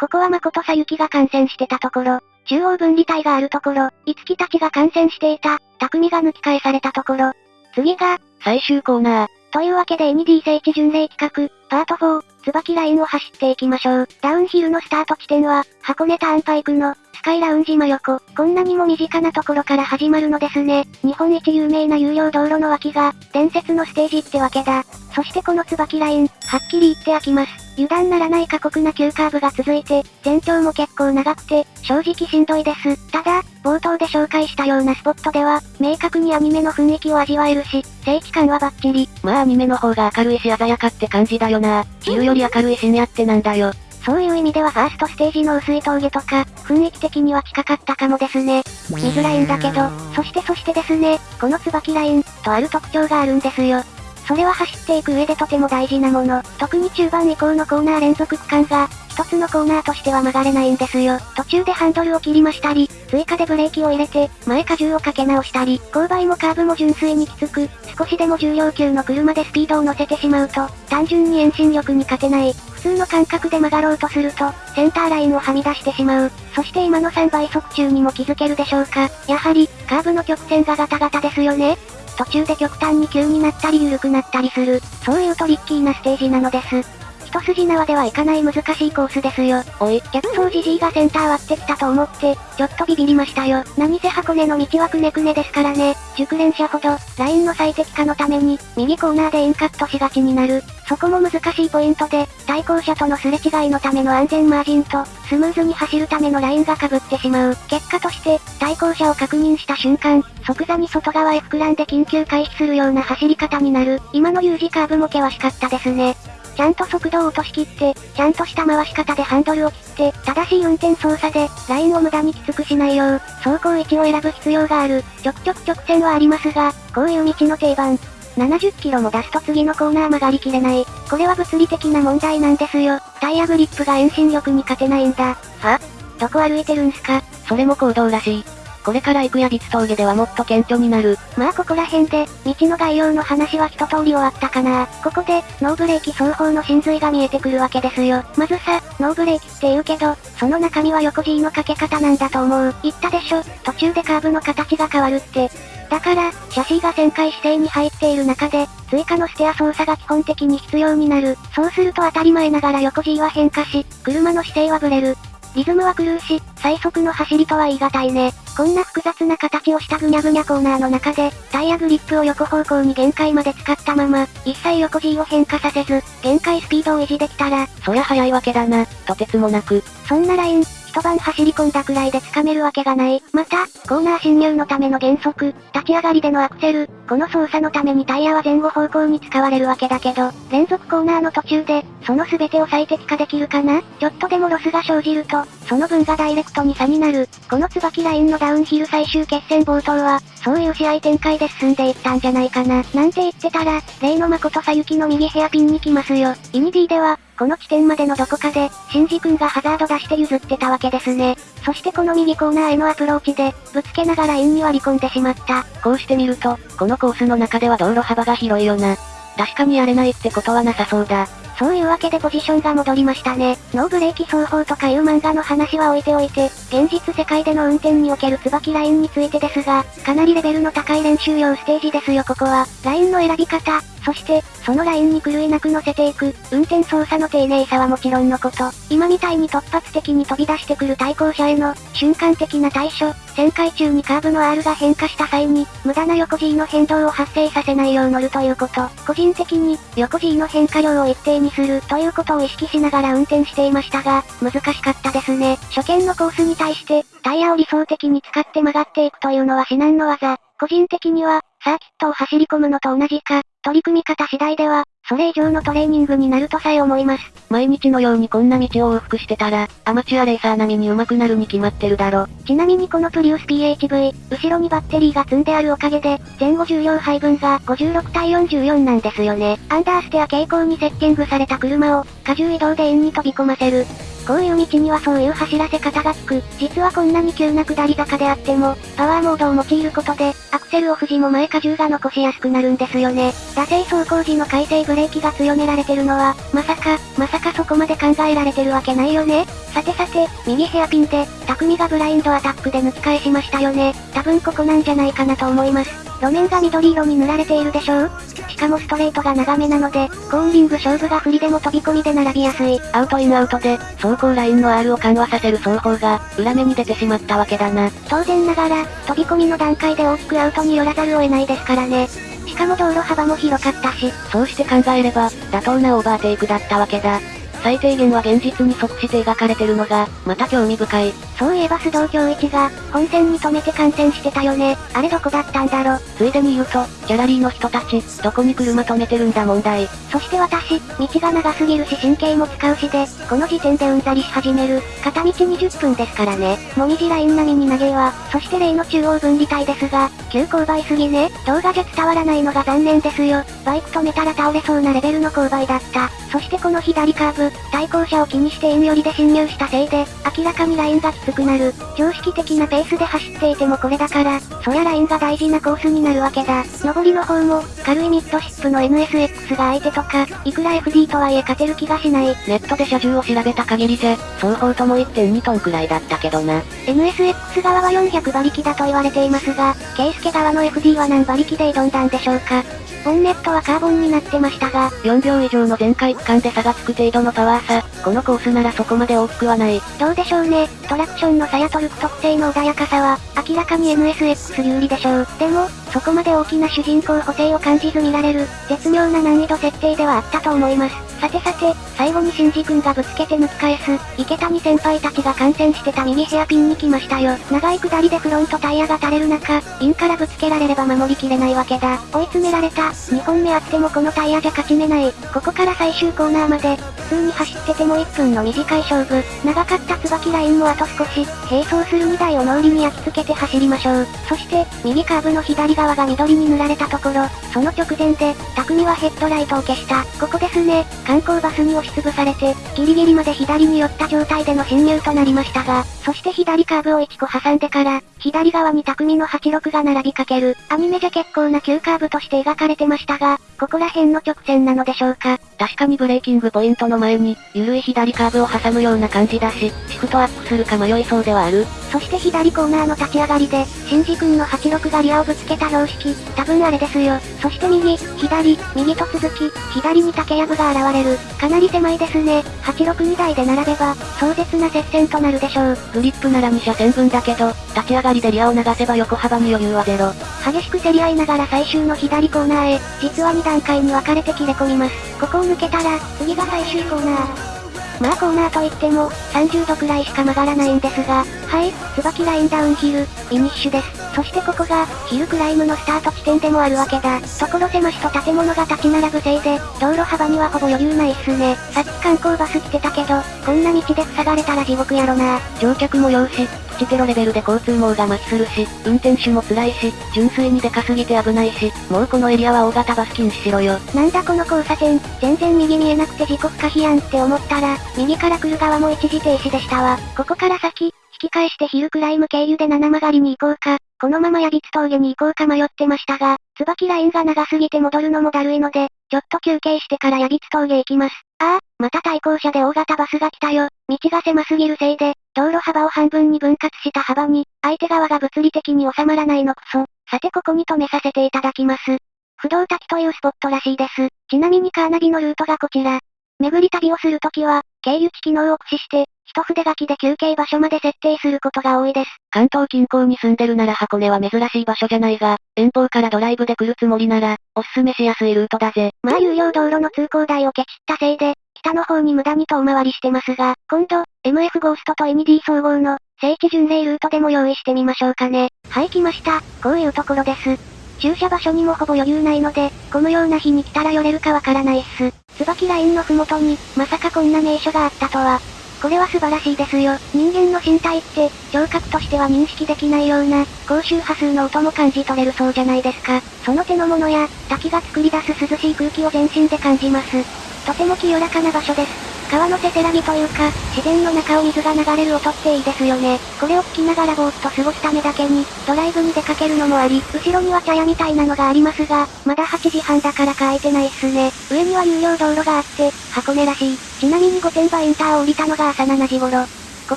ここは誠さゆきが感染してたところ、中央分離帯があるところ、いつきたちが感染していた、匠が抜き返されたところ。次が、最終コーナー。というわけで ND 聖地巡礼企画、パート4、椿ラインを走っていきましょう。ダウンヒルのスタート地点は、箱根ターンパイクの、スカイラウンジ真横。こんなにも身近なところから始まるのですね。日本一有名な有料道路の脇が、伝説のステージってわけだ。そしてこの椿ライン、はっきり言って飽きます。油断ならない過酷な急カーブが続いて、全長も結構長くて、正直しんどいです。ただ、冒頭で紹介したようなスポットでは、明確にアニメの雰囲気を味わえるし、正規感はバッチリ。まあアニメの方が明るいし鮮やかって感じだよな。昼より明るい深夜ってなんだよ。そういう意味ではファーストステージの薄い峠とか、雰囲気的には近かったかもですね。見づらいんだけど、そしてそしてですね、この椿ライン、とある特徴があるんですよ。それは走っていく上でとても大事なもの。特に中盤以降のコーナー連続区間が、一つのコーナーとしては曲がれないんですよ。途中でハンドルを切りましたり、追加でブレーキを入れて、前荷重をかけ直したり、勾配もカーブも純粋にきつく、少しでも重量級の車でスピードを乗せてしまうと、単純に遠心力に勝てない。普通の感覚で曲がろうとすると、センターラインをはみ出してしまう。そして今の3倍速中にも気づけるでしょうか。やはり、カーブの曲線がガタガタですよね。途中で極端に急になったり緩くなったりする、そういうトリッキーなステージなのです。一筋縄ではいかない難しいコースですよ。おい、逆走じじいがセンター割ってきたと思って、ちょっとビビりましたよ。何せ箱根の道はくねくねですからね。熟練者ほど、ラインの最適化のために、右コーナーでインカットしがちになる。そこも難しいポイントで、対向車とのすれ違いのための安全マージンと、スムーズに走るためのラインが被ってしまう。結果として、対向車を確認した瞬間、即座に外側へ膨らんで緊急回避するような走り方になる。今の U 字カーブも険しかったですね。ちゃんと速度を落としきって、ちゃんとした回し方でハンドルを切って、正しい運転操作で、ラインを無駄にきつくしないよう、走行位置を選ぶ必要がある。ちょくちょく直線はありますが、こういう道の定番。70キロも出すと次のコーナー曲がりきれない。これは物理的な問題なんですよ。タイヤグリップが遠心力に勝てないんだ。は？どこ歩いてるんすか？それも行動らしい。これから行くやビツ峠ではもっと顕著になる。まあここら辺で、道の概要の話は一通り終わったかな。ここで、ノーブレーキ双方の真髄が見えてくるわけですよ。まずさ、ノーブレーキって言うけど、その中身は横 G のかけ方なんだと思う。言ったでしょ、途中でカーブの形が変わるって。だから、シャシーが旋回姿勢に入っている中で、追加のステア操作が基本的に必要になる。そうすると当たり前ながら横 G は変化し、車の姿勢はブレる。リズムは狂うし、最速の走りとは言い難いね。こんな複雑な形をしたぐにゃぐにゃコーナーの中で、タイヤグリップを横方向に限界まで使ったまま、一切横 G を変化させず、限界スピードを維持できたら、そりゃ速いわけだな、とてつもなく。そんなライン、一晩走り込んだくらいで掴めるわけがない。また、コーナー進入のための減速、立ち上がりでのアクセル、この操作のためにタイヤは前後方向に使われるわけだけど、連続コーナーの途中で、その全てを最適化できるかな？ちょっとでもロスが生じると、その分がダイレクトに差になる。この椿ラインのダウンヒル最終決戦冒頭は、そういう試合展開で進んでいったんじゃないかな。なんて言ってたら、例の真子沙雪の右ヘアピンに来ますよ。イニディでは、この地点までのどこかで、シンジ君がハザード出して譲ってたわけですね。そしてこの右コーナーへのアプローチで、ぶつけながらインに割り込んでしまった。こうしてみると、このコースの中では道路幅が広いよな。確かにやれないってことはなさそうだ。そういうわけでポジションが戻りましたね。ノーブレーキ走法とかいう漫画の話は置いておいて、現実世界での運転における椿ラインについてですが、かなりレベルの高い練習用ステージですよここは。ラインの選び方、そして、そのラインに狂いなく乗せていく、運転操作の丁寧さはもちろんのこと、今みたいに突発的に飛び出してくる対向車への、瞬間的な対処、旋回中にカーブの R が変化した際に、無駄な横 G の変動を発生させないよう乗るということ、個人的に、横 G の変化量を一定にするということを意識しながら運転していましたが、難しかったですね。初見のコースに対して、タイヤを理想的に使って曲がっていくというのは至難の技。個人的には、サーキットを走り込むのと同じか、取り組み方次第では、それ以上のトレーニングになるとさえ思います。毎日のようにこんな道を往復してたら、アマチュアレーサー並みに上手くなるに決まってるだろ。ちなみにこのプリウス PHV、後ろにバッテリーが積んであるおかげで、前後重量配分が56対44なんですよね。アンダーステア傾向にセッティングされた車を、荷重移動で円に飛び込ませる。こういう道にはそういう走らせ方が効く。実はこんなに急な下り坂であっても、パワーモードを用いることで、アクセルを富士も前荷重が残しやすくなるんですよね。惰性走行時の回生ブレーキが強められてるのは、まさか、まさかそこまで考えられてるわけないよね。さてさて、右ヘアピンで、匠がブラインドアタックで抜き返しましたよね。多分ここなんじゃないかなと思います。路面が緑色に塗られているでしょう？しかもストレートが長めなので、コーンリング勝負が不利でも飛び込みで並びやすい。アウトインアウトで、走行ラインの R を緩和させる双方が、裏目に出てしまったわけだな。当然ながら、飛び込みの段階で大きくアウトに寄らざるを得ないですからね。しかも道路幅も広かったし。そうして考えれば、妥当なオーバーテイクだったわけだ。最低限は現実に即して描かれてるのが、また興味深い。そういえば須藤京一が、本線に止めて観戦してたよね。あれどこだったんだろ？ついでに言うと、ギャラリーの人たち、どこに車止めてるんだ問題。そして私、道が長すぎるし神経も使うしで、この時点でうんざりし始める。片道20分ですからね。もみじライン並みに投げは、そして例の中央分離帯ですが、急勾配すぎね。動画じゃ伝わらないのが残念ですよ。バイク止めたら倒れそうなレベルの勾配だった。そしてこの左カーブ、対向車を気にしてイン寄りで侵入したせいで、明らかにラインがきつくなる。常識的なペースで走っていてもこれだから、そりゃラインが大事なコースになるわけだ。上りの方も、軽いミッドシップの NSX が相手とか、いくら FD とはいえ勝てる気がしない。ネットで車重を調べた限りじゃ、双方とも1.2トンくらいだったけどな。NSX 側は400馬力だと言われていますが、ケイスケ側の FD は何馬力で挑んだんでしょうか。ボンネットはカーボンになってましたが、4秒以上の全開区間で差がつく程度のパワー差、このコースならそこまで大きくはない。どうでしょうね、トラクションの差やトルク特性の穏やかさは、明らかに NSX 有利でしょう。でも、そこまで大きな主人公補正を感じず見られる、絶妙な難易度設定ではあったと思います。さてさて、最後にシンジ君がぶつけて抜き返す、池谷先輩たちが観戦してた右ヘアピンに来ましたよ。長い下りでフロントタイヤが垂れる中、インからぶつけられれば守りきれないわけだ。追い詰められた、2本目あってもこのタイヤじゃ勝ち目ない。ここから最終コーナーまで、普通に走ってても1分の短い勝負。長かった椿ラインもあと少し、並走する2台を脳裏に焼き付けて走りましょう。そして、右カーブの左側が緑に塗られたところ、その直前で、匠はヘッドライトを消した。ここですね、観光バスに押しつぶされて、ギリギリまで左に寄った状態での侵入となりましたが、そして左カーブを1個挟んでから、左側に匠の86が並びかける。アニメじゃ結構な急カーブとして描かれてましたが、ここら辺の直線なのでしょうか。確かにブレーキングポイントの前に、緩い左カーブを挟むような感じだし、シフトアップするか迷いそうではある。そして左コーナーの立ち上がりで、シンジ君の86がリアをぶつけた標識、多分あれですよ。そして右、左、右と続き、左に竹やぶが現れる。かなり狭いですね。862台で並べば、壮絶な接戦となるでしょう。グリップなら2車線分だけど、立ち上がりでリアを流せば横幅に余裕はゼロ。激しく競り合いながら最終の左コーナーへ、実は2段階に分かれて切れ込みます。ここを抜けたら、次が最終コーナー。まあコーナーといっても、30度くらいしか曲がらないんですが、はい、椿ラインダウンヒル、フィニッシュです。そしてここが、ヒルクライムのスタート地点でもあるわけだ。所狭しと建物が立ち並ぶせいで、道路幅にはほぼ余裕ないっすね。さっき観光バス来てたけど、こんな道で塞がれたら地獄やろな。乗客も用し、プチテロレベルで交通網が麻痺するし、運転手も辛いし、純粋にでかすぎて危ないし、もうこのエリアは大型バス禁止しろよ。なんだこの交差点、全然右見えなくて事故不可避やんって思ったら、右から来る側も一時停止でしたわ。ここから先、引き返してヒルクライム経由で七曲がりに行こうか、このままヤビツ峠に行こうか迷ってましたが、椿ラインが長すぎて戻るのもだるいので、ちょっと休憩してからヤビツ峠行きます。ああ、また対向車で大型バスが来たよ。道が狭すぎるせいで、道路幅を半分に分割した幅に、相手側が物理的に収まらないのクソ。さてここに止めさせていただきます。不動滝というスポットらしいです。ちなみにカーナビのルートがこちら。巡り旅をするときは、経由地機能を駆使して、一筆書きで休憩場所まで設定することが多いです。関東近郊に住んでるなら箱根は珍しい場所じゃないが、遠方からドライブで来るつもりなら、おすすめしやすいルートだぜ。まあ有料道路の通行台をケチったせいで、北の方に無駄に遠回りしてますが、今度、MF ゴーストと ND 総合の、聖地巡礼ルートでも用意してみましょうかね。はい来ました。こういうところです。駐車場所にもほぼ余裕ないので、このような日に来たら寄れるかわからないっす。椿ラインのふもとに、まさかこんな名所があったとは。これは素晴らしいですよ。人間の身体って、聴覚としては認識できないような、高周波数の音も感じ取れるそうじゃないですか。その手の物や、滝が作り出す涼しい空気を全身で感じます。とても清らかな場所です。川のせせらぎというか、自然の中を水が流れる音っていいですよね。これを聞きながらぼーっと過ごすためだけに、ドライブに出かけるのもあり、後ろには茶屋みたいなのがありますが、まだ8時半だからか空いてないっすね。上には有料道路があって、箱根らしい。ちなみに御殿場インターを降りたのが朝7時頃。こ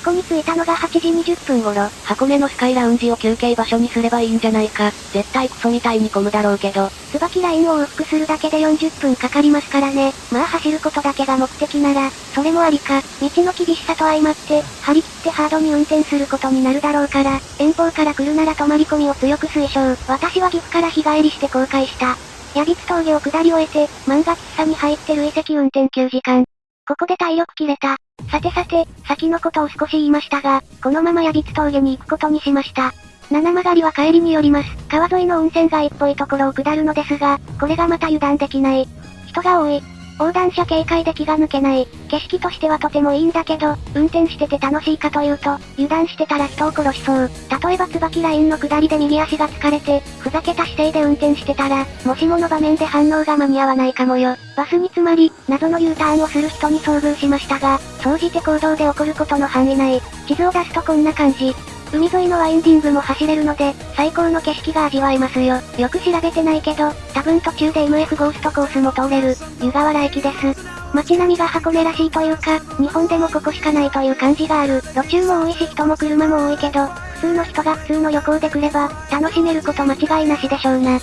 こに着いたのが8時20分頃。箱根のスカイラウンジを休憩場所にすればいいんじゃないか。絶対クソみたいに混むだろうけど。椿ラインを往復するだけで40分かかりますからね。まあ走ることだけが目的なら、それもありか。道の厳しさと相まって、張り切ってハードに運転することになるだろうから、遠方から来るなら泊まり込みを強く推奨。私は岐阜から日帰りして後悔した。矢引峠を下り終えて、漫画喫茶に入ってる遺跡運転9時間。ここで体力切れた。さてさて、先のことを少し言いましたが、このまま矢櫃峠に行くことにしました。七曲りは帰りによります。川沿いの温泉街っぽいところを下るのですが、これがまた油断できない。人が多い。横断車警戒で気が抜けない。景色としてはとてもいいんだけど、運転してて楽しいかというと、油断してたら人を殺しそう。例えば椿ラインの下りで右足が疲れて、ふざけた姿勢で運転してたら、もしもの場面で反応が間に合わないかもよ。バスに詰まり、謎の U ターンをする人に遭遇しましたが、総じて行動で起こることの範囲内。地図を出すとこんな感じ。海沿いのワインディングも走れるので、最高の景色が味わえますよ。よく調べてないけど、多分途中で MF ゴーストコースも通れる、湯河原駅です。街並みが箱根らしいというか、日本でもここしかないという感じがある。路中も多いし人も車も多いけど、普通の人が普通の旅行で来れば、楽しめること間違いなしでしょうな。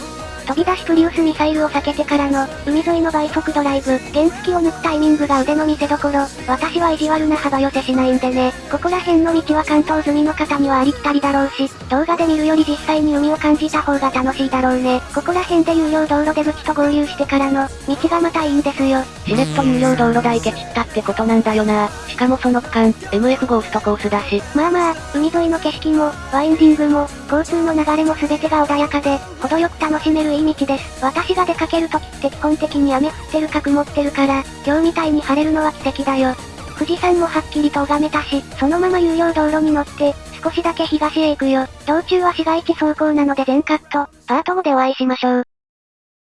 飛び出しプリウスミサイルを避けてからの、海沿いの倍速ドライブ、原付を抜くタイミングが腕の見せ所。私は意地悪な幅寄せしないんでね。ここら辺の道は関東済みの方にはありきたりだろうし、動画で見るより実際に海を感じた方が楽しいだろうね。ここら辺で有料道路出口と合流してからの、道がまたいいんですよ。しれっと有料道路代ケチったってことなんだよな。しかもその区間、MF ゴーストコースだし。まあまあ、海沿いの景色も、ワインディングも、交通の流れも全てが穏やかで、程よく楽しめるい道です。私が出かけるときって基本的に雨降ってるか曇ってるから、今日みたいに晴れるのは奇跡だよ。富士山もはっきりと拝めたし、そのまま有料道路に乗って、少しだけ東へ行くよ。道中は市街地走行なので全カット、パート5でお会いしましょう。